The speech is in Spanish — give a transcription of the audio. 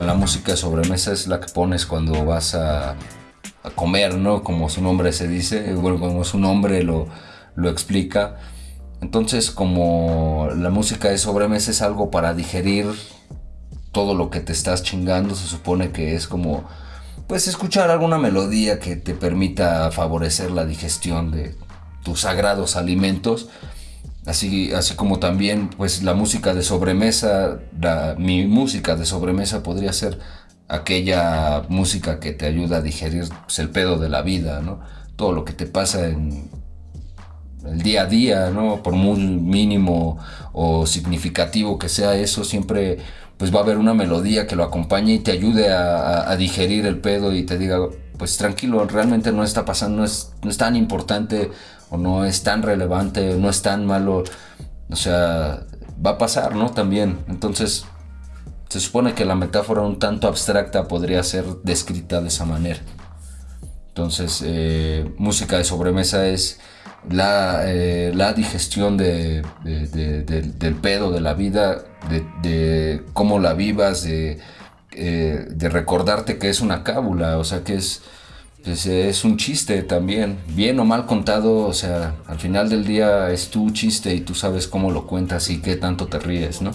La música sobremesa es la que pones cuando vas a, comer, ¿no? Como su nombre se dice, bueno, como su nombre lo, lo explica. Entonces, como la música de sobremesa es algo para digerir todo lo que te estás chingando, se supone que es como, pues, escuchar alguna melodía que te permita favorecer la digestión de tus sagrados alimentos. Así, así como también, pues, la música de sobremesa, mi música de sobremesa podría ser aquella música que te ayuda a digerir pues, el pedo de la vida, ¿no? Todo lo que te pasa en el día a día, ¿no? Por muy mínimo o significativo que sea eso, siempre pues va a haber una melodía que lo acompañe y te ayude a, digerir el pedo y te diga, pues tranquilo, realmente no está pasando, no es, no es tan importante o no es tan relevante, no es tan malo, o sea, va a pasar, ¿no? También, entonces se supone que la metáfora un tanto abstracta podría ser descrita de esa manera. Entonces, eh, música de sobremesa es la, eh, digestión de, del pedo de la vida, de, cómo la vivas, de, eh, de recordarte que es una cábula, o sea, que es pues es un chiste también, bien o mal contado, o sea, al final del día es tu chiste y tú sabes cómo lo cuentas y qué tanto te ríes, ¿no?